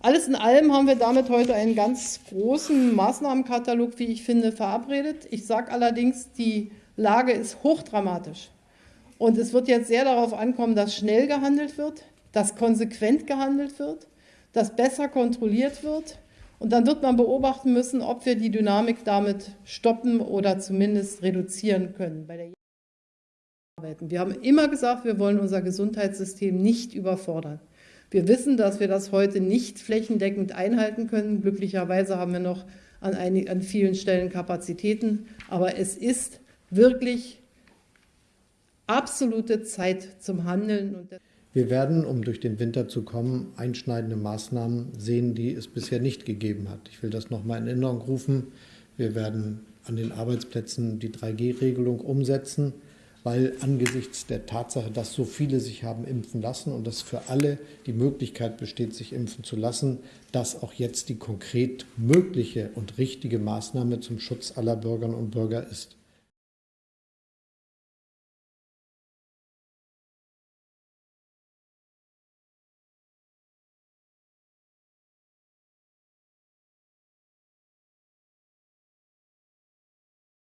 Alles in allem haben wir damit heute einen ganz großen Maßnahmenkatalog, wie ich finde, verabredet. Ich sage allerdings, die Lage ist hochdramatisch. Und es wird jetzt sehr darauf ankommen, dass schnell gehandelt wird, dass konsequent gehandelt wird, dass besser kontrolliert wird. Und dann wird man beobachten müssen, ob wir die Dynamik damit stoppen oder zumindest reduzieren können. wir haben immer gesagt, wir wollen unser Gesundheitssystem nicht überfordern. Wir wissen, dass wir das heute nicht flächendeckend einhalten können. Glücklicherweise haben wir noch an, einigen, an vielen Stellen Kapazitäten. Aber es ist wirklich absolute Zeit zum Handeln. Wir werden, um durch den Winter zu kommen, einschneidende Maßnahmen sehen, die es bisher nicht gegeben hat. Ich will das noch mal in Erinnerung rufen. Wir werden an den Arbeitsplätzen die 3G-Regelung umsetzen weil angesichts der Tatsache, dass so viele sich haben impfen lassen und dass für alle die Möglichkeit besteht, sich impfen zu lassen, dass auch jetzt die konkret mögliche und richtige Maßnahme zum Schutz aller Bürgerinnen und Bürger ist.